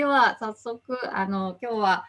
では早速あの今日は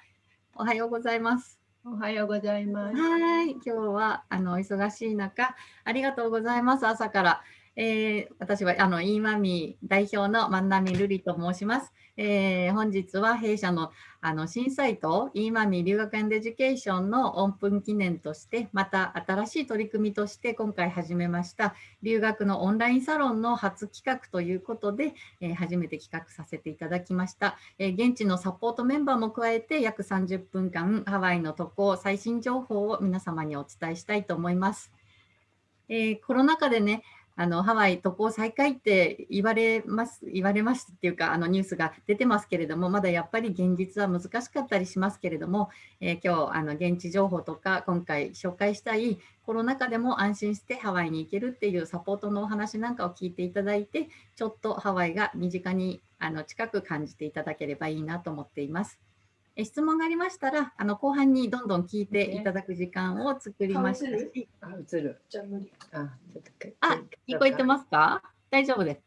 おはようございます。おはようございます。はい、今日はあの忙しい中ありがとうございます。朝から、えー、私はあのイーマミー代表の万波瑠璃と申します。えー、本日は弊社のあの新サイト、イーマミー留学 and education のオープン記念として、また新しい取り組みとして今回始めました留学のオンラインサロンの初企画ということで、えー、初めて企画させていただきました、えー、現地のサポートメンバーも加えて約30分間ハワイの渡航最新情報を皆様にお伝えしたいと思います。えコロナ禍でね、あのハワイ渡航再開って言われます言われますっていうかあのニュースが出てますけれどもまだやっぱり現実は難しかったりしますけれども、えー、今日あの現地情報とか今回紹介したいコロナ禍でも安心してハワイに行けるっていうサポートのお話なんかを聞いていただいてちょっとハワイが身近にあの近く感じていただければいいなと思っています。質問がありましたら、あの後半にどんどん聞いていただく時間を作りましたし。あ、映る？じゃ無理。あ、あ聞こえてますか？大丈夫です。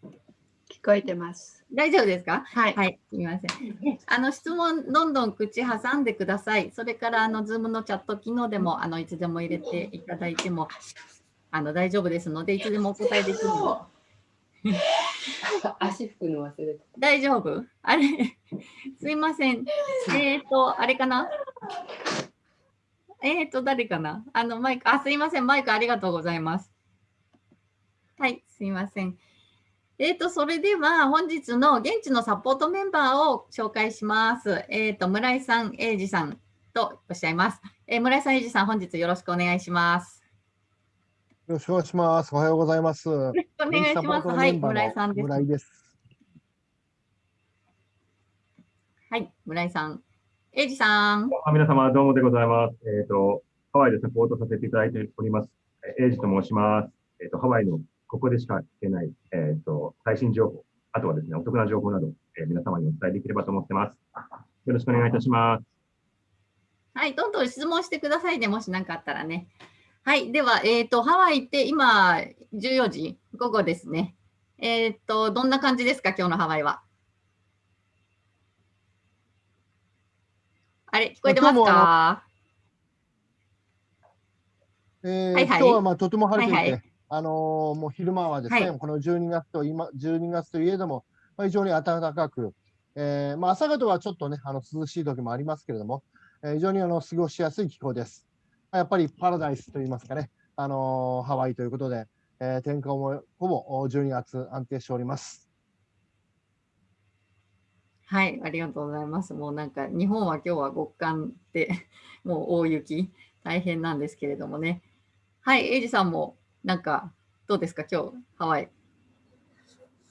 聞こえてます。大丈夫ですか？はい。はい、すみません。あの質問、どんどん口挟んでください。それから、あの、ズームのチャット機能でも、あの、いつでも入れていただいても、あの、大丈夫ですので、いつでもお答えできるの 足拭くの忘れた。大丈夫？あれ？すいません。えっ、ー、と、あれかな？えっ、ー、と、誰かな？あの、マイク、あ、すいません。マイクありがとうございます。はい、すいません。えっ、ー、と、それでは本日の現地のサポートメンバーを紹介します。えっ、と、村井さん、英二さんとおっしゃいます。え村井さん、英二さん、本日よろしくお願いします。よろしくお願いします。おはようございます。よろしくお願いします。はい、村井さんです。村井です。はい、村井さん。エイジさん。皆様、どうもでございます。えっ、ー、と、ハワイでサポートさせていただいております。エイジと申します。えっ、ー、と、ハワイのここでしか聞けない、えっ、ー、と、最新情報、あとはですね、お得な情報など、え皆様にお伝えできればと思ってます。よろしくお願いいたします。はい、どんどん質問してくださいね、もし何かあったらね。はい。では、えっ、ー、と、ハワイって今、14時、午後ですね。えっ、ー、と、どんな感じですか、今日のハワイは？あれ、聞こえてますか？えー、はいはい、今日はまあとても晴れていて、はいはい、あのー、もう昼間はですね、はい、この12月と今12月といえども、まあ、非常に暖かく、えーまあ、朝方はちょっとね、あの涼しい時もありますけれども、えー、非常にあの過ごしやすい気候です。やっぱりパラダイスといいますかね、あのハワイということで、えー、天候もほぼ12月安定しております。はい、ありがとうございます。もうなんか日本は今日は極寒で もう大雪大変なんですけれどもね。はい、エイジさんもなんかどうですか？今日ハワイ。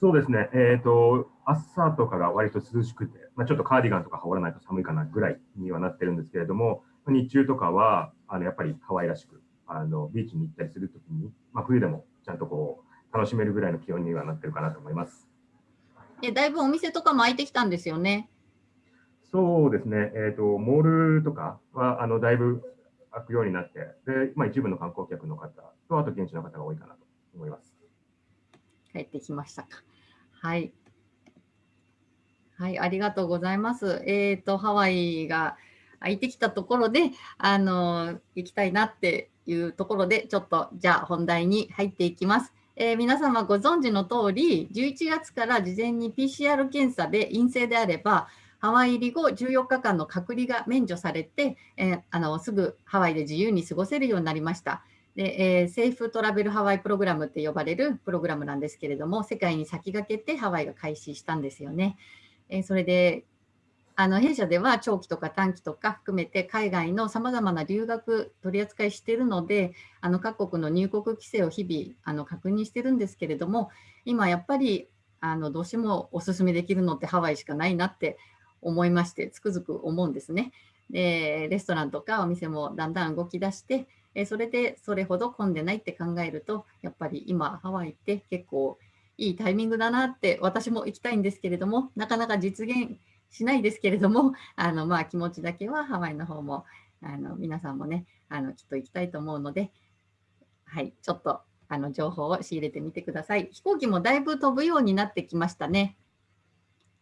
そうですね。えっ、ー、と朝とかが割と涼しくて、まあ、ちょっとカーディガンとか羽織らないと寒いかなぐらいにはなってるんですけれども、日中とかは、あのやっぱり可愛らしく、あのビーチに行ったりするときに、まあ、冬でもちゃんとこう楽しめるぐらいの気温にはなってるかなと思います。えだいぶお店とかも開いてきたんですよね？そうですね、えーと、モールとかはあのだいぶ開くようになって、でまあ、一部の観光客の方と、あと現地の方が多いかなと思います。帰ってきましたか。はい。はい、ありがとうございます。えっ、ー、と、ハワイが空いてきたところで、あの、行きたいなっていうところで、ちょっと、じゃあ本題に入っていきます。えー、皆様ご存知の通り、11月から事前に PCR 検査で陰性であれば、ハワイ入り後14日間の隔離が免除されて、えー、あのすぐハワイで自由に過ごせるようになりました。で、えー、セーフトラベルハワイプログラムって呼ばれるプログラムなんですけれども、世界に先駆けてハワイが開始したんですよね。え、それであの弊社では長期とか短期とか含めて海外のさまざまな留学取り扱いしているのであの各国の入国規制を日々あの確認してるんですけれども今やっぱりあのどうしてもお勧めできるのってハワイしかないなって思いましてつくづく思うんですね。でレストランとかお店もだんだん動き出してそれでそれほど混んでないって考えるとやっぱり今ハワイって結構いいタイミングだなって私も行きたいんですけれどもなかなか実現しないですけれども、あのまあ、気持ちだけはハワイの方もあの皆さんもねあのきっと行きたいと思うので、はい、ちょっとあの情報を仕入れてみてください。飛行機もだいぶ飛ぶようになってきましたね。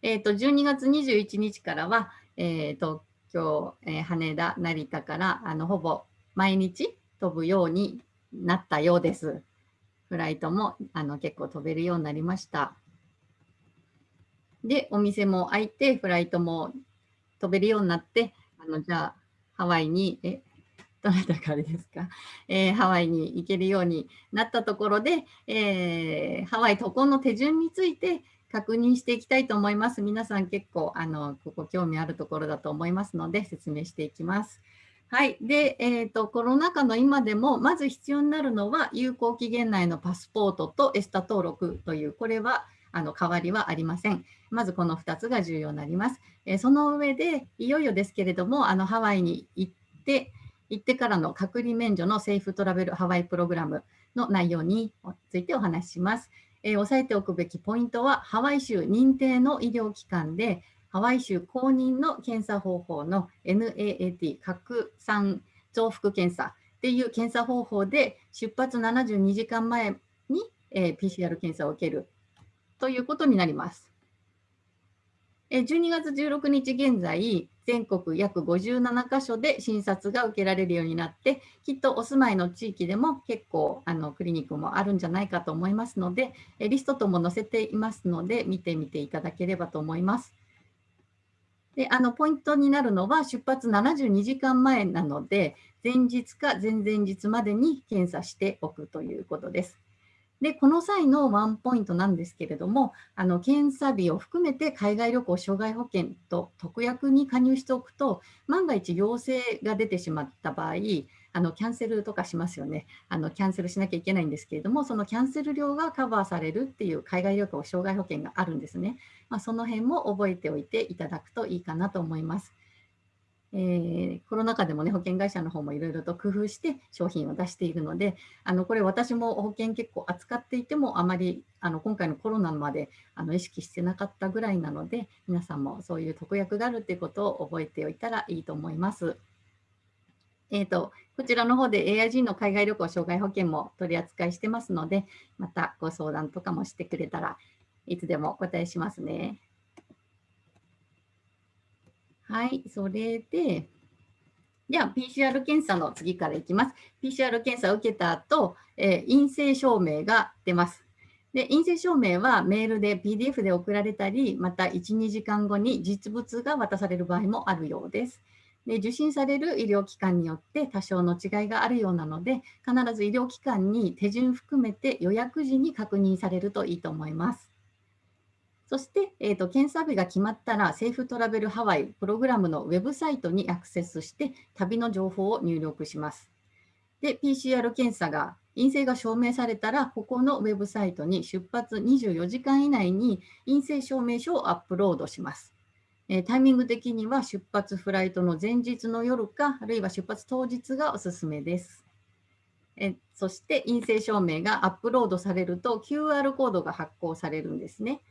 えー、と12月21日からは、えー、東京、えー、羽田、成田からあのほぼ毎日飛ぶようになったようです。フライトもあの結構飛べるようになりました。で、お店も開いて、フライトも飛べるようになって、あのじゃあハワイに、え、どなたからですか、えー、ハワイに行けるようになったところで、えー、ハワイ渡航の手順について確認していきたいと思います。皆さん結構あのここ興味あるところだと思いますので説明していきます。はい。で、えーと、コロナ禍の今でも、まず必要になるのは、有効期限内のパスポートとエスタ登録という、これはあの変わりはありません。まずこの2つが重要になります。え、その上で、いよいよですけれども、あのハワイに行って、行ってからの隔離免除のセーフトラベルハワイプログラムの内容についてお話しします。えー、押さえておくべきポイントは、ハワイ州認定の医療機関で、ハワイ州公認の検査方法の NAAT 拡散増幅検査っていう検査方法で出発72時間前に、えー、PCR 検査を受けるということになります。12月16日現在、全国約57カ所で診察が受けられるようになって、きっとお住まいの地域でも結構あのクリニックもあるんじゃないかと思いますので、リストとも載せていますので、見てみていただければと思います。であのポイントになるのは出発72時間前なので、前日か前々日までに検査しておくということです。で、この際のワンポイントなんですけれども、あの検査日を含めて海外旅行障害保険と特約に加入しておくと、万が一陽性が出てしまった場合、あのキャンセルとかしますよねあの。キャンセルしなきゃいけないんですけれども、そのキャンセル料がカバーされるっていう海外旅行障害保険があるんですね。まあ、その辺も覚えておいていただくといいかなと思います。えー、コロナ禍でもね、保険会社の方もいろいろと工夫して商品を出しているので、あのこれ私も保険結構扱っていても、あまりあの今回のコロナまであの意識してなかったぐらいなので、皆さんもそういう特約があるということを覚えておいたらいいと思います。えーと、こちらの方で AIG の海外旅行障害保険も取り扱いしてますので、またご相談とかもしてくれたらいつでもお答えしますね。はい、それで、では PCR 検査の次からいきます。PCR 検査を受けた後、えー、陰性証明が出ます。で陰性証明はメールで PDF で送られたり、また1、2時間後に実物が渡される場合もあるようです。で受診される医療機関によって多少の違いがあるようなので、必ず医療機関に手順含めて予約時に確認されるといいと思います。そして、えーと、検査日が決まったら、セーフトラベルハワイプログラムのウェブサイトにアクセスして、旅の情報を入力します。で、PCR 検査が陰性が証明されたら、ここのウェブサイトに出発24時間以内に陰性証明書をアップロードします。えー、タイミング的には出発フライトの前日の夜か、あるいは出発当日がおすすめです。えそして陰性証明がアップロードされると QR コードが発行されるんですね。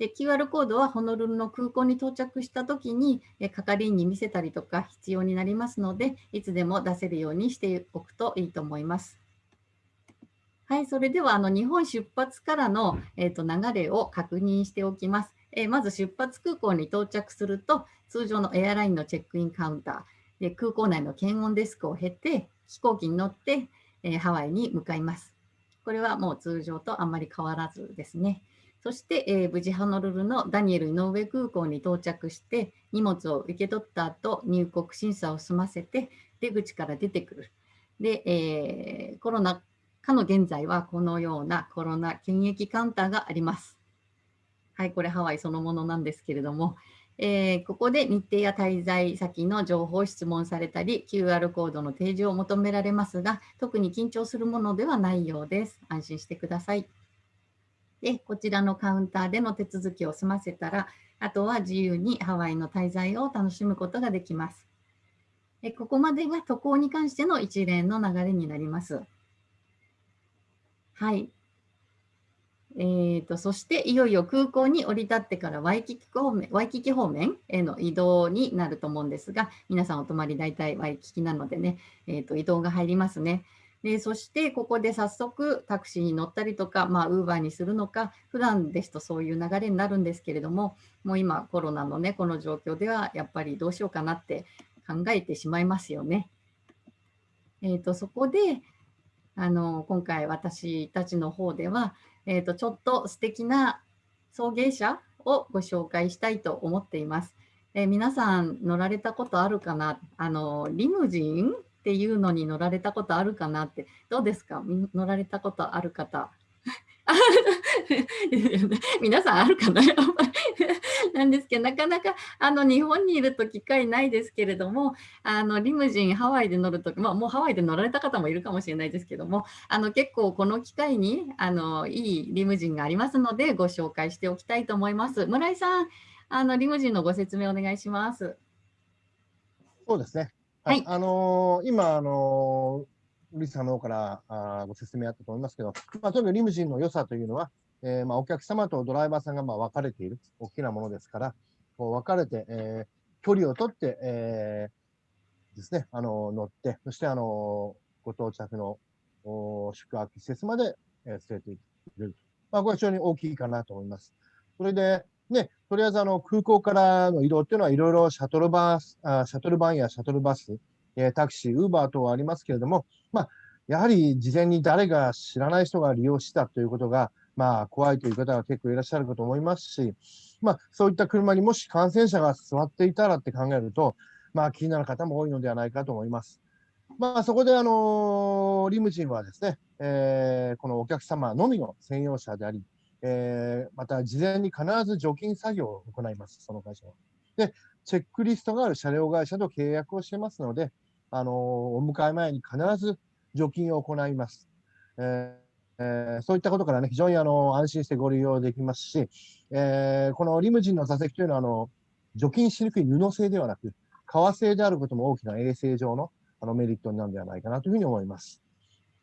で、QR コードはホノルルの空港に到着したときに、係員に見せたりとか必要になりますので、いつでも出せるようにしておくといいと思います。はい、それではあの日本出発からの、えーと、流れを確認しておきます。えー、まず出発空港に到着すると、通常のエアラインのチェックインカウンター、で空港内の検温デスクを経て、飛行機に乗って、えー、ハワイに向かいます。これはもう通常とあんまり変わらずですね。そして、えー、無事ハノルルのダニエル井上空港に到着して荷物を受け取った後入国審査を済ませて出口から出てくる。で、えー、コロナ禍の現在はこのようなコロナ検疫カウンターがあります。はい、これハワイそのものなんですけれども、えー、ここで日程や滞在先の情報を質問されたり、QR コードの提示を求められますが、特に緊張するものではないようです。安心してください。で、こちらのカウンターでの手続きを済ませたら、あとは自由にハワイの滞在を楽しむことができます。ここまでが渡航に関しての一連の流れになります。はい。えーと、そしていよいよ空港に降り立ってからワイキキ方面ワイキキ方面への移動になると思うんですが、皆さんお泊まり大体ワイキキなのでね、えーと、移動が入りますね。でそしてここで早速タクシーに乗ったりとか、まあ、ウーバーにするのか普段ですとそういう流れになるんですけれどももう今コロナのねこの状況ではやっぱりどうしようかなって考えてしまいますよね。えーと、そこであの今回私たちの方では、えーと、ちょっと素敵な送迎車をご紹介したいと思っています。えー、皆さん乗られたことあるかな？あのリムジンっていうのに乗られたことあるかなってどうですか？乗られたことある方 皆さんあるかな？なんですけどなかなかあの日本にいると機会ないですけれどもあのリムジンハワイで乗るとき、まあ、もうハワイで乗られた方もいるかもしれないですけどもあの結構この機会にあのいいリムジンがありますのでご紹介しておきたいと思います。村井さんあのリムジンのご説明お願いします。そうですね。はい。あのー、今、あのー、リスさんの方からあご説明あったと思いますけど、まあ、とにリムジンの良さというのは、えー、まあ、お客様とドライバーさんがまあ分かれている大きなものですから、こう分かれて、えー、距離を取って、えー、ですね、あの乗って、そしてあのご到着の宿泊施設まで、えー、連れて行くる。まあ、これは非常に大きいかなと思います。それで、ね、とりあえずあの空港からの移動っていうのはいろいろシャトルバス、あシャトルバンやシャトルバス、え、タクシー、ウーバー等はありますけれども、まあ、やはり事前に誰が知らない人が利用したということが、まあ、怖いという方が結構いらっしゃるかと思いますし、まあ、そういった車にもし感染者が座っていたらって考えると、まあ、気になる方も多いのではないかと思います。まあ、そこで、あのリムジンはですね、えー、このお客様のみの専用車であり、えー、また事前に必ず除菌作業を行います、その会社は。で、チェックリストがある車両会社と契約をしてますので、あのー、お迎え前に必ず除菌を行います。えーえ、そういったことからね、非常にあの安心してご利用できますし、えー、このリムジンの座席というのはあの、除菌しにくい布製ではなく、革製であることも大きな衛生上のあのメリットになるんではないかなというふうに思います。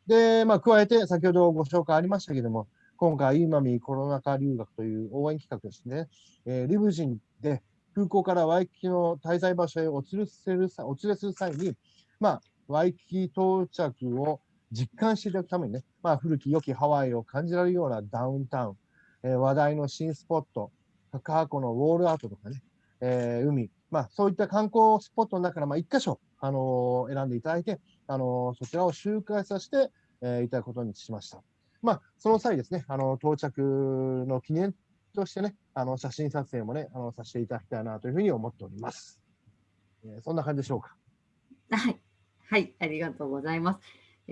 で、まあ、加えて、先ほどご紹介ありましたけれども、今回、イーマミコロナ禍留学という応援企画ですね、えー、リブジンで空港からワイキキの滞在場所へお連れするお連れする際に、まあ、ワイキキ到着を実感していただくためにね、まあ、古き良きハワイを感じられるようなダウンタウン、えー、話題の新スポット、高箱のウォールアートとかね、えー、海、まあ、そういった観光スポットの中から、まあ、1箇所、あのー、選んでいただいて、あのそちらを周回させて、えいただくことにしました。まあ、その際ですね、あの到着の記念としてね、あの写真撮影もね、あのさせていただきたいなというふうに思っております。えー、そんな感じでしょうか。はい、はい、ありがとうございます。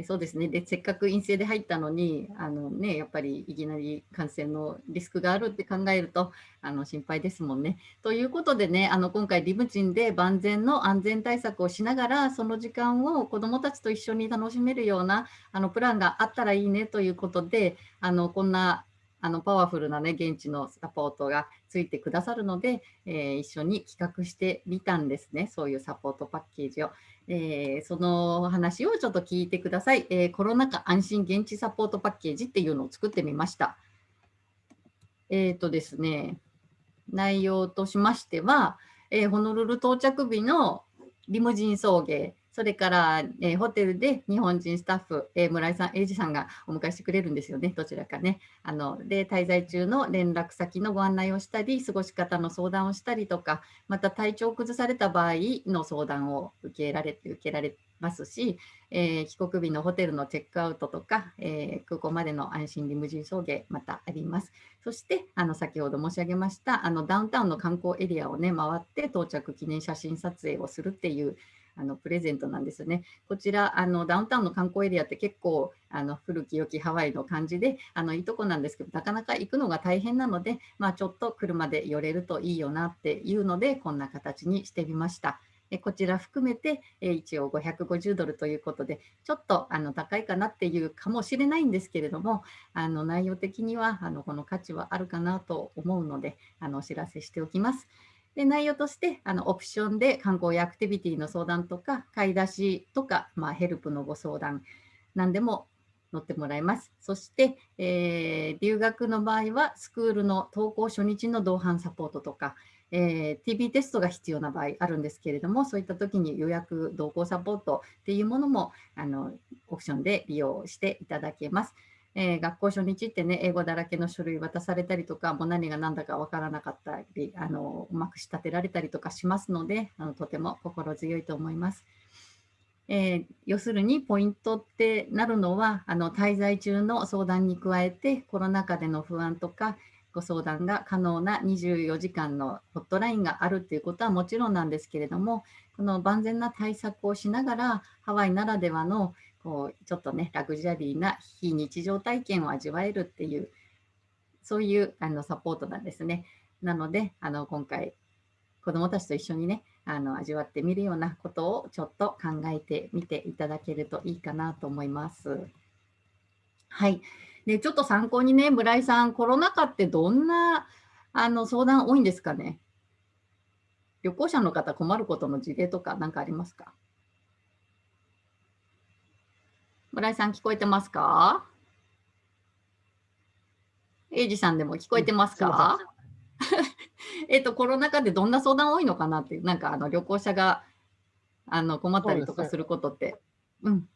そうですねでせっかく陰性で入ったのにあの、ね、やっぱりいきなり感染のリスクがあるって考えるとあの心配ですもんね。ということでねあの今回リムチンで万全の安全対策をしながらその時間を子どもたちと一緒に楽しめるようなあのプランがあったらいいねということであのこんなあのパワフルなね現地のサポートがついてくださるので、えー、一緒に企画してみたんですねそういうサポートパッケージを。えー、その話をちょっと聞いてください、えー、コロナ禍安心現地サポートパッケージっていうのを作ってみました。えっ、とですね、内容としましては、えホノルル到着日のリムジン送迎、それから、えー、ホテルで日本人スタッフ、えー、村井さん、英二さんがお迎えしてくれるんですよね、どちらかね。あので、滞在中の連絡先のご案内をしたり、過ごし方の相談をしたりとか、また体調を崩された場合の相談を受けられて受けられますし、えー、帰国日のホテルのチェックアウトとか、え空港までの安心リムジン送迎、またあります。そして、あの先ほど申し上げましたあのダウンタウンの観光エリアをね、回って到着記念写真撮影をするっていうあのプレゼントなんですね。こちらあのダウンタウンの観光エリアって結構あの古き良きハワイの感じであのいいとこなんですけどなかなか行くのが大変なので、まあ、ちょっと車で寄れるといいよなっていうのでこんな形にしてみました。こちら含めて一応550ドルということでちょっとあの高いかなっていうかもしれないんですけれどもあの内容的にはあのこの価値はあるかなと思うのであのお知らせしておきます。で内容としてあのオプションで観光やアクティビティの相談とか買い出しとか、まあ、ヘルプのご相談何でも乗ってもらいます。そして、えー、留学の場合はスクールの登校初日の同伴サポートとか、えー、TB テストが必要な場合あるんですけれども、そういった時に予約同行サポートっていうものもあのオプションで利用していただけます。えー、学校初日ってね、英語だらけの書類渡されたりとか、もう何が何だかわからなかったり、あのうまく仕立てられたりとかしますので、あのとても心強いと思います。えー、要するにポイントってなるのは、あの滞在中の相談に加えて、コロナ禍での不安とか、ご相談が可能な24時間のホットラインがあるということはもちろんなんですけれども、この万全な対策をしながら、ハワイならではのこうちょっとね、ラグジュアリーな非日常体験を味わえるっていう、そういうあのサポートなんですね。なので、あの今回、子どもたちと一緒にね、あの味わってみるようなことをちょっと考えてみていただけるといいかなと思います。はい。で、ちょっと参考にね、村井さん、コロナ禍ってどんなあの相談多いんですかね？旅行者の方困ることの事例とか何かありますか？村井さん聞こえてますか？エイジさんでも聞こえてますか、えっと、コロナ禍でどんな相談多いのかなって、なんかあの旅行者があの困ったりとかすることって。うね、うん。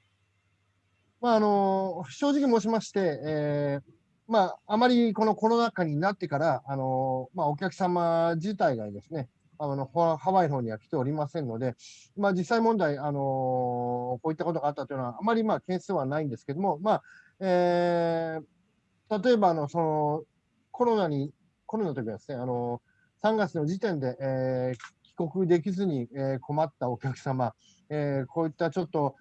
まあ、あの、正直申しまして、えー、まあ、あまりこのコロナ禍になってから、あの、まあ、お客様自体がですね、あのハワイの方には来ておりませんので、まあ、実際問題、あのこういったことがあったというのは、あまりまあ件数はないんですけども、まあえー、例えばあのそのコロナに、コロナの時はですね、あの3月の時点で、えー、帰国できずに、えー、困ったお客様、えー、こういったちょっと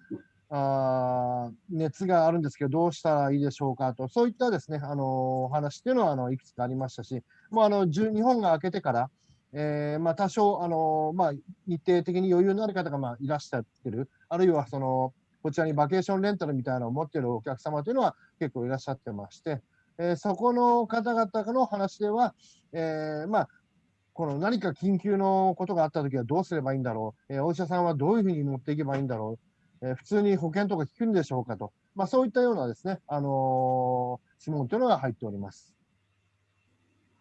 あ熱があるんですけど、どうしたらいいでしょうかと、そういったですね、あのお話っていうのはあのいくつかありましたし、もうあの日本が明けてから、えー、まあ、多少、あのまあ、日程的に余裕のある方がまあいらっしゃってる、あるいはそのこちらにバケーションレンタルみたいなのを持っているお客様というのは結構いらっしゃってまして、えー、そこの方々の話では、えー、まあ、この何か緊急のことがあったときはどうすればいいんだろう、えー、お医者さんはどういうふうに持っていけばいいんだろう、普通に保険とか効くんでしょうかと、まあ、そういったようなですね、あの質問というのが入っております。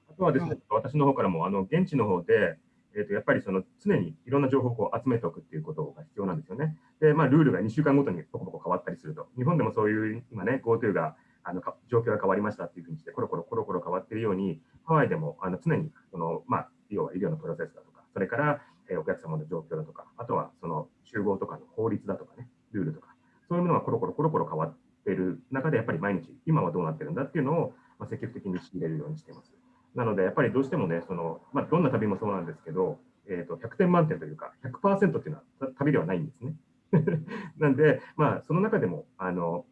あとはですね、私の方からも、あの、現地の方で、えー、とやっぱりその常にいろんな情報を集めておくっていうことが必要なんですよね。で、まあ、ルールが2週間ごとにポコポコ変わったりすると、日本でもそういう今ね、GoTo があの状況が変わりましたっていうふうにして、コロコロコロコロ変わっているように、ハワイでもあの常にその、まあ、要は医療のプロセスだとか、それから、え、お客様の状況だとか、あとはその集合とかの法律だとかね、ルールとか、そういうものがコロコロコロコロ変わってる中で、やっぱり毎日、今はどうなってるんだっていうのを、ま、積極的に仕入れるようにしています。なので、やっぱりどうしてもね、そのまあ、どんな旅もそうなんですけど、えーと、100点満点というか、100%っていうのは旅ではないんですね。なんで、まあ、その中でもあの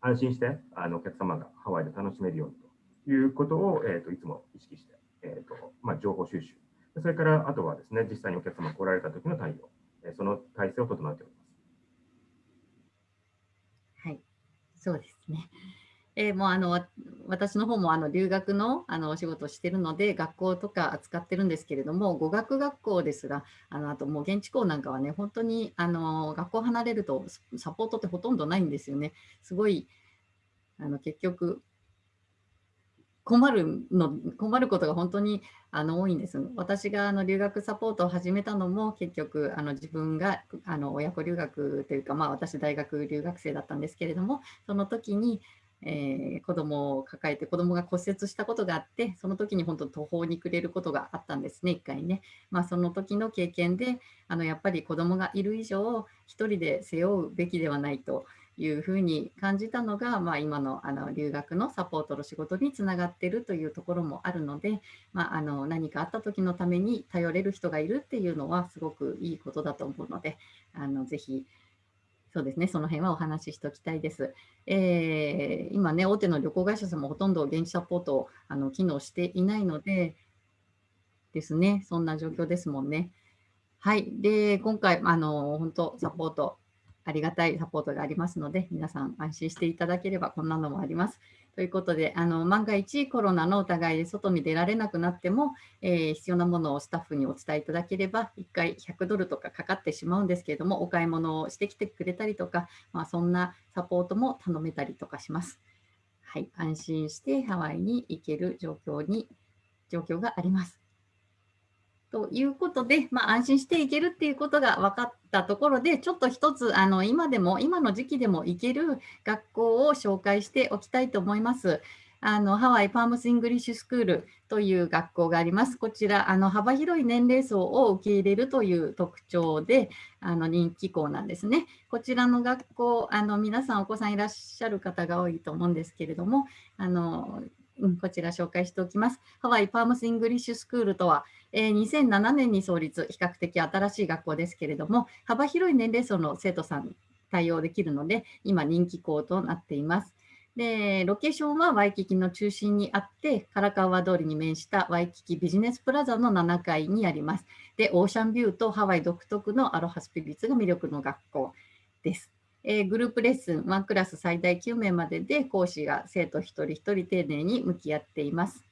安心してあのお客様がハワイで楽しめるようにということを、えーと、いつも意識して、えーとまあ、情報収集、それからあとはですね、実際にお客様が来られた時の対応、えその体制を整えております。はい、そうですね。えー、もうあの私の方もあの留学のあのお仕事をしてるので学校とか扱ってるんですけれども語学学校ですがあのあともう現地校なんかはね本当にあの学校離れるとサポートってほとんどないんですよね。すごいあの結局困るの困ることが本当にあの多いんです。私があの留学サポートを始めたのも結局あの自分があの親子留学というか、まあ、私大学留学生だったんですけれどもその時にえー、子供を抱えて子供が骨折したことがあってその時に本当途方に暮れることがあったんですね一回ね、まあ、その時の経験であのやっぱり子供がいる以上一人で背負うべきではないというふうに感じたのが、まあ、今のあの留学のサポートの仕事につながっているというところもあるので、まあ、あの何かあった時のために頼れる人がいるっていうのはすごくいいことだと思うのであのぜひそうですね、その辺はお話ししておきたいです。えー、今ね、大手の旅行会社さんもほとんど現地サポートあの機能していないので、ですね、そんな状況ですもんね。はい。で、今回、あの、本当、サポート、ありがたいサポートがありますので、皆さん安心していただければ、こんなのもあります。ということで、あの万が一コロナの疑いで外に出られなくなっても、えー、必要なものをスタッフにお伝えいただければ、1回100ドルとかかかってしまうんですけれども、お買い物をしてきてくれたりとか、まあ、そんなサポートも頼めたりとかします。はい、安心してハワイに行ける状況に、状況があります。ということで、まあ、安心していけるっていうことが分かったところで、ちょっと一つ、あの今でも、今の時期でも行ける学校を紹介しておきたいと思います。あのハワイパームス・イングリッシュスクールという学校があります。こちら、あの幅広い年齢層を受け入れるという特徴であの人気校なんですね。こちらの学校、あの皆さんお子さんいらっしゃる方が多いと思うんですけれども、あのうん、こちら紹介しておきます。ハワイパームス・イングリッシュスクールとは、えー、2007年に創立、比較的新しい学校ですけれども、幅広い年齢層の生徒さん対応できるので、今人気校となっています。で、ロケーションはワイキキの中心にあって、カラカワ通りに面したワイキキビジネスプラザの7階にあります。で、オーシャンビューとハワイ独特のアロハスピリッツが魅力の学校です。えー、グループレッスン1クラス最大9名までで講師が生徒一人一人丁寧に向き合っています。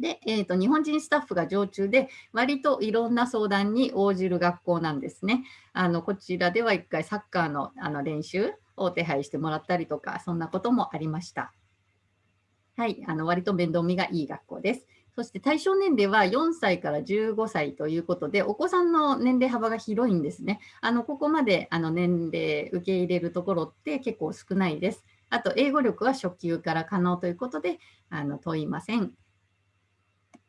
で、えーと、日本人スタッフが常駐で割といろんな相談に応じる学校なんですね。あのこちらでは1回サッカーのあの練習を手配してもらったりとか、そんなこともありました。はい、あの割と面倒見がいい学校です。そして対象年齢は4歳から15歳ということで、お子さんの年齢幅が広いんですね。あのここまであの年齢受け入れるところって結構少ないです。あと、英語力は初級から可能ということで、あの問いません。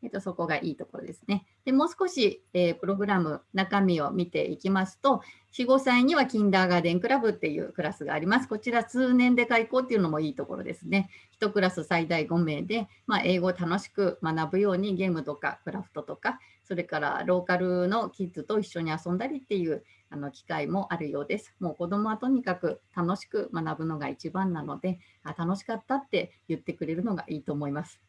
えっと、そこがいいところですね。でもう少し、えー、プログラム、中身を見ていきますと、4、5歳にはキンダーガーデンクラブっていうクラスがあります。こちら通年で開校っていうのもいいところですね。1クラス最大5名で、まあ、英語を楽しく学ぶようにゲームとかクラフトとか、それからローカルのキッズと一緒に遊んだりっていうあの機会もあるようです。もう子供はとにかく楽しく学ぶのが一番なので、あ楽しかったって言ってくれるのがいいと思います。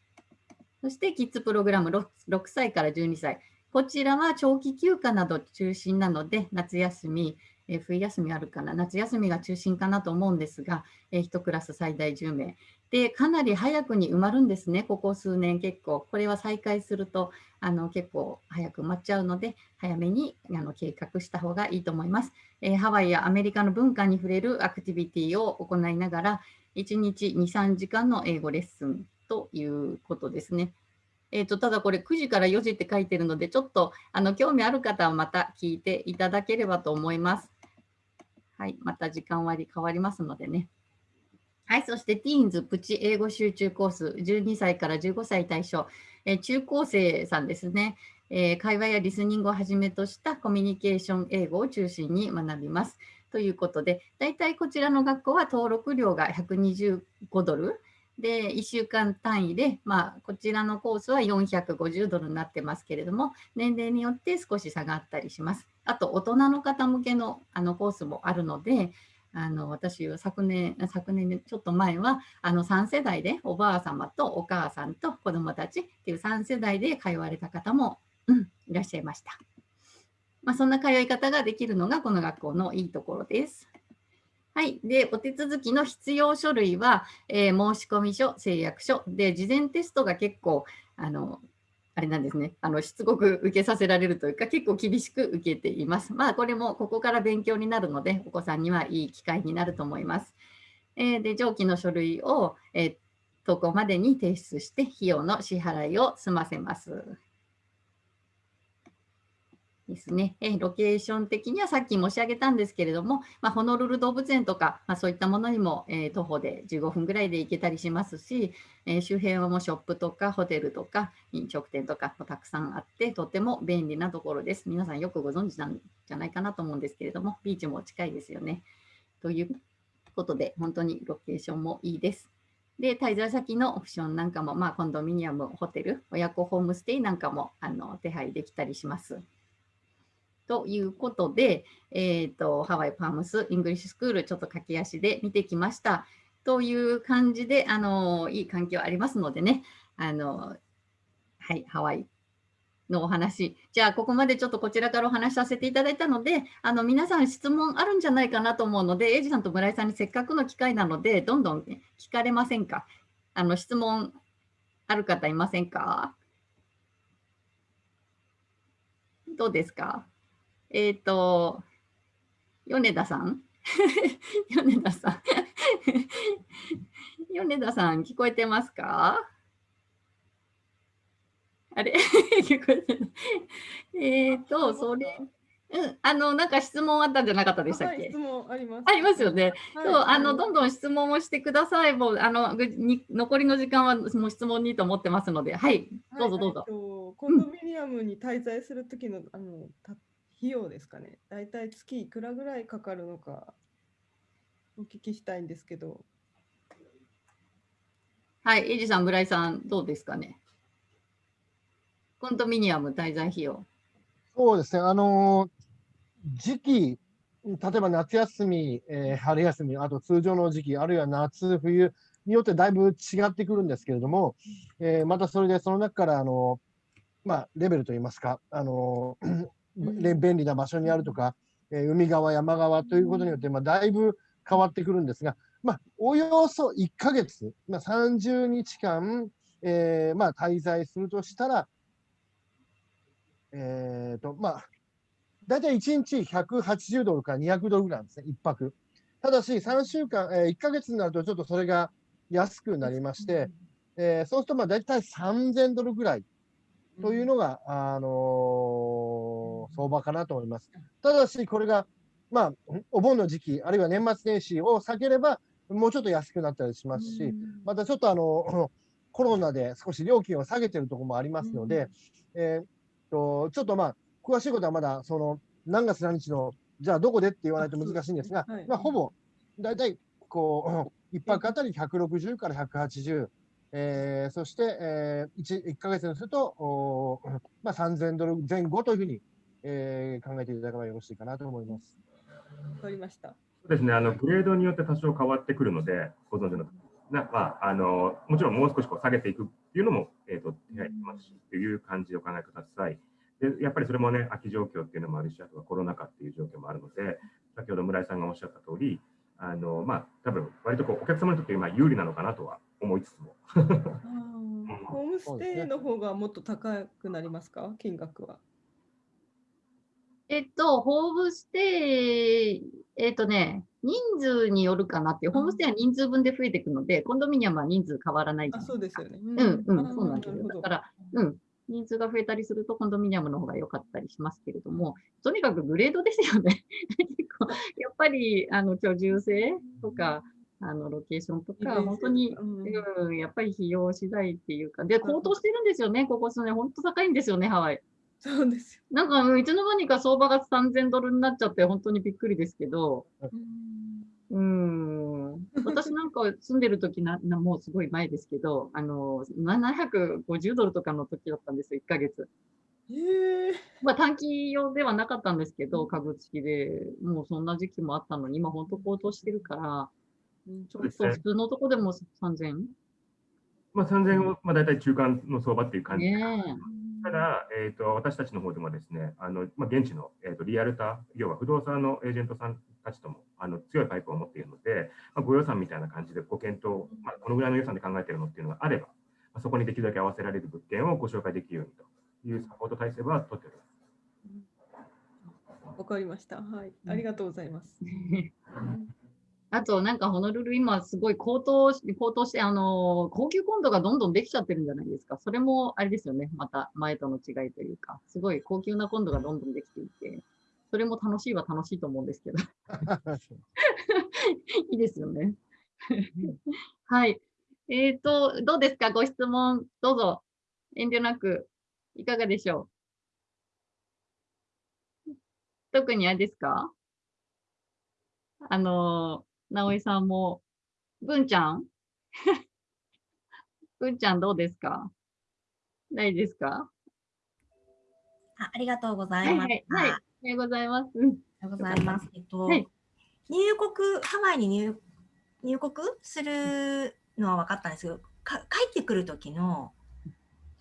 そしてキッズプログラム 6, 6歳から12歳。こちらは長期休暇など中心なので、夏休み、え冬休みあるかな、夏休みが中心かなと思うんですが、え1クラス最大10名。で、かなり早くに埋まるんですね、ここ数年結構。これは再開するとあの結構早く埋まっちゃうので、早めにあの計画した方がいいと思います、えー、ハワイやアメリカの文化に触れるアクティビティを行いながら、1日2、3時間の英語レッスンということですね。えーと、ただこれ9時から4時って書いてるので、ちょっとあの興味ある方はまた聞いていただければと思います。はい、また時間割変わりますのでね。はい、そしてティーンズプチ英語集中コース、12歳から15歳対象、えー、中高生さんですね、えー、会話やリスニングをはじめとしたコミュニケーション英語を中心に学びます。ということで、大体こちらの学校は登録料が125ドル、で、1週間単位で、まあ、こちらのコースは450ドルになってますけれども、年齢によって少し差がったりします。あと、大人の方向けのあのコースもあるので、あの私は昨年、昨年ちょっと前はあの3世代でおばあ様とお母さんと子どもたちっていう3世代で通われた方も、うん、いらっしゃいました。まあ、そんな通い方ができるのがこの学校のいいところです。はい。で、お手続きの必要書類は、えー、申込書、誓約書。で、事前テストが結構、あの、あれなんですね、あのしつこく受けさせられるというか、結構厳しく受けています。まあ、これもここから勉強になるので、お子さんにはいい機会になると思います。えー、で、上記の書類を、えー、投稿までに提出して、費用の支払いを済ませます。ですね、えロケーション的にはさっき申し上げたんですけれども、まあ、ホノルル動物園とか、まあ、そういったものにも、えー、徒歩で15分ぐらいで行けたりしますし、えー、周辺はもうショップとかホテルとか飲食店とかもたくさんあって、とても便利なところです。皆さんよくご存知なんじゃないかなと思うんですけれども、ビーチも近いですよね。ということで、本当にロケーションもいいです。で、滞在先のオプションなんかも、まあ、コンドミニアム、ホテル、親子ホームステイなんかもあの手配できたりします。ということで、えーと、ハワイ・パームス・イングリッシュスクール、ちょっと駆け足で見てきました。という感じで、あのいい環境ありますのでね、あのはい、ハワイのお話。じゃあ、ここまでちょっとこちらからお話しさせていただいたので、あの皆さん質問あるんじゃないかなと思うので、エイジさんと村井さんにせっかくの機会なので、どんどん聞かれませんか？あの質問ある方いませんか？どうですか？えっ、ー、と、米田さん？米田さん。米田さん、聞こえてますか？あれ？聞こえてない。えっと、それ、うん、あの、なんか質問あったんじゃなかったでしたっけ、はい、質問あります。ありますよね。はい、そう、あの、どんどん質問をしてください。もう、あの、に残りの時間はもう質問にと思ってますので、はい、どうぞどうぞ。はいコンドミニアムに滞在する時の、あの、た費用ですかね。だいたい月いくらぐらいかかるのか、お聞きしたいんですけど。はい、エイジさん、村井さん、どうですかね。コンドミニアム滞在費用。そうですね、あのー時期、例えば夏休み、えー、春休み、あと通常の時期、あるいは夏、冬によってだいぶ違ってくるんですけれども、えー、またそれでその中からあの、まあ、レベルといいますか、あの便利な場所にあるとか、えー、海側、山側ということによって、まあ、だいぶ変わってくるんですが、まあ、およそ1ヶ月、まあ、30日間、えーまあ、滞在するとしたら、えーとまあ、大体1日180ドルから200ドルぐらいなんですね、1泊。ただし、3週間、えー、1ヶ月になるとちょっとそれが安くなりまして、えー、そうするとまあ大体3000ドルぐらいというのが、あのー、相場かなと思います。ただし、これが、まあ、お盆の時期、あるいは年末年始を避ければ、もうちょっと安くなったりしますし、またちょっとあの、コロナで少し料金を下げてるところもありますので、えー、とちょっとまあ、詳しいことはまだその何月何日のじゃあどこでって言わないと難しいんですが、はい、まあ、ほぼ大体こう 1泊あたり160から180、えー、そして、えー、1, 1ヶ月にするとお、まあ、3000ドル前後というふうに、えー、考えていただければよろしいかなと思います。わかりました。そうですねあの、グレードによって多少変わってくるので、ご存知のなまあ、あのもちろんもう少しこう下げていくっていうのも、えーと、手配しますし、という感じでお考えください。でやっぱりそれもね、空き状況っていうのもあるし、あとはコロナ禍っていう状況もあるので、先ほど村井さんがおっしゃった通り、あのまあ多分割とこうお客様にとって今有利なのかなとは思いつつも。ホームステイの方がもっと高くなりますか、金額は。えっと、ホームステイ、えっとね、人数によるかなっていう、ホームステイは人数分で増えていくので、コンドミニアムは人数変わらないあそうですよね。うん、うん、そうなんですよ。だから、うん、人数が増えたりするとコンドミニアムの方が良かったりしますけれども、とにかくグレードですよね。結構やっぱりあの居住性とか、あのロケーションとか、本当に、うん、やっぱり費用次第っていうか、で、高騰してるんですよね、ここ数年、本当高いんですよね、ハワイ。そうですよ。なんか、いつの間にか相場が3000ドルになっちゃって、本当にびっくりですけど、うん、私なんか住んでる時なな、もうすごい前ですけど、あの、750ドルとかの時だったんですよ、1ヶ月。えー、まあ短期用ではなかったんですけど、株式で。もうそんな時期もあったのに、今本当高騰してるから、ちょっと普通のとこでも3000、まあ、3000は、まあ、大体中間の相場っていう感じで、ね、ただ、えーと、私たちの方でもですね、あのまあ、現地の、えーと、リアルター、要は不動産のエージェントさんたちともあの強いパイプを持っているので、まあ、ご予算みたいな感じでご検討、まあ、このぐらいの予算で考えているのっていうのがあれば、まあ、そこにできるだけ合わせられる物件をご紹介できるようにというサポート体制は取っております。わかりました。はい。ありがとうございます。あと、なんかホノルル今すごい高騰し、高騰して、あの、高級コンドがどんどんできちゃってるんじゃないですか。それもあれですよね。また前との違いというか、すごい高級なコンドがどんどんできていて、それも楽しいは楽しいと思うんですけど。いいですよね。はい。えっ、ー、と、どうですか？ご質問、どうぞ。遠慮なく、いかがでしょう？特にあれですか？あの、直井さんも、文ちゃん？文ちゃんどうですか？大丈夫ですか？あありがとうございます。はい、はいはい、おはようございます。おはようございます。えっと、はい、入国、ハワイに入入国するのは分かったんですけど、か帰ってくる時の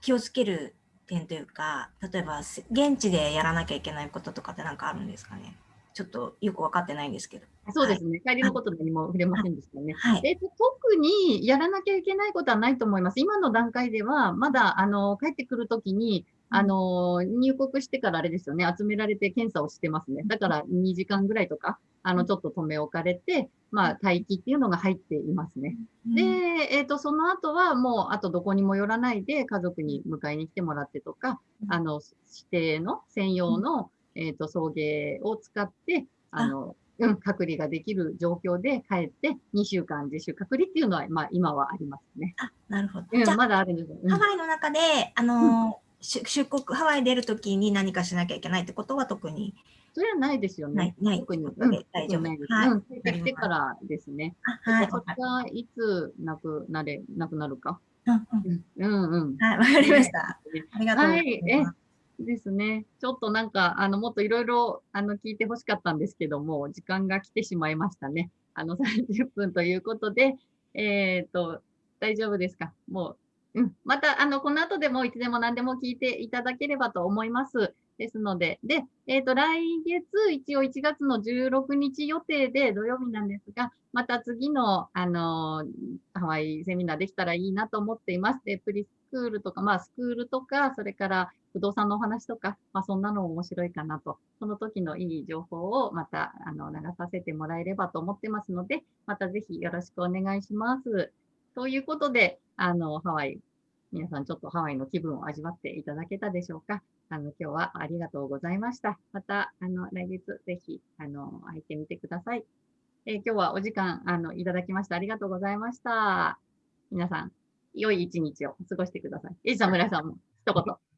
気をつける点というか、例えば現地でやらなきゃいけないこととかって何かあるんですかね？ちょっとよく分かってないんですけど。そうですね。帰りのこと何も触れませんでしたね。はい、えっと、特にやらなきゃいけないことはないと思います。今の段階では、まだ、あの、帰ってくるときに、あの、入国してからあれですよね、集められて検査をしてますね。だから2時間ぐらいとか、あのちょっと留め置かれて、まあ、待機っていうのが入っていますね。で、えっ、と、その後はもう、あとどこにも寄らないで家族に迎えに来てもらってとか、あの、指定の専用の、えっ、と、送迎を使って、あの、うん、隔離ができる状況で帰って2週間自主隔離っていうのは、まあ、今はありますね。あ、なるほど。うん、じゃあ、まだあるんですよ。うんハワイの中で、あのー出出国、ハワイ出るときに何かしなきゃいけないってことは特にそれはないですよね。ない、ない特に。うことで大丈夫ないです。はいうん、帰ってきてからですね。あはい。そこがいつなくなれ、なくなるか。うんうんうんうん。はい、わかりました。ありがとうござはいい、ます。え、ですね。ちょっとなんか、あの、もっといろいろ、あの、聞いてほしかったんですけども、時間が来てしまいましたね。あの、30分ということで、えっ、と、大丈夫ですか？もう、うん。また、あの、この後でもいつでも何でも聞いていただければと思います。ですので、で、えっ、と、来月、一応1月の16日予定で土曜日なんですが、また次の、あの、ハワイセミナーできたらいいなと思っています。で、プリスクールとか、まあ、スクールとか、それから不動産のお話とか、まあ、そんなの面白いかなと、その時のいい情報をまた、あの、流させてもらえればと思ってますので、またぜひよろしくお願いします。ということで、あの、ハワイ、皆さんちょっとハワイの気分を味わっていただけたでしょうか。あの、今日はありがとうございました。また、あの、来月ぜひ、あの、入ってみてください。えー今日はお時間、あの、いただきましてありがとうございました。皆さん、良い一日を過ごしてください。エイジさん、村井さんも一言。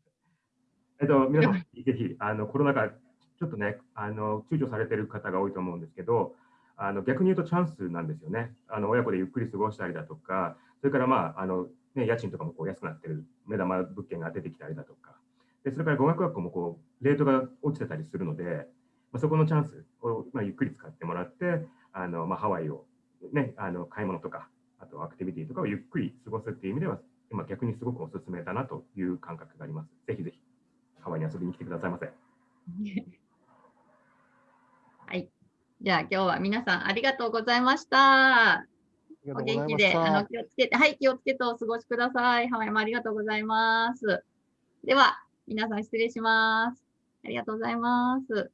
えっと、皆さん、ぜひ、あのコロナ禍、ちょっとね、あの躊躇されてる方が多いと思うんですけど、あの逆に言うとチャンスなんですよね。あの親子でゆっくり過ごしたりだとか、それから、まああのね、家賃とかもこう安くなってる目玉物件が出てきたりだとか、でそれから語学学校もこうレートが落ちてたりするので、まあ、そこのチャンスを、まあ、ゆっくり使ってもらって、あのまあ、ハワイを、ね、あの買い物とか、あとアクティビティとかをゆっくり過ごすっていう意味では、今逆にすごくおすすめだなという感覚があります。ぜひぜひ。ハワイに遊びに来てくださいませ。はい。じゃあ今日は皆さんありがとうございました。お元気で、あの、気をつけて、はい、気をつけてお過ごしください。ハワイもありがとうございます。では、皆さん失礼します。ありがとうございます。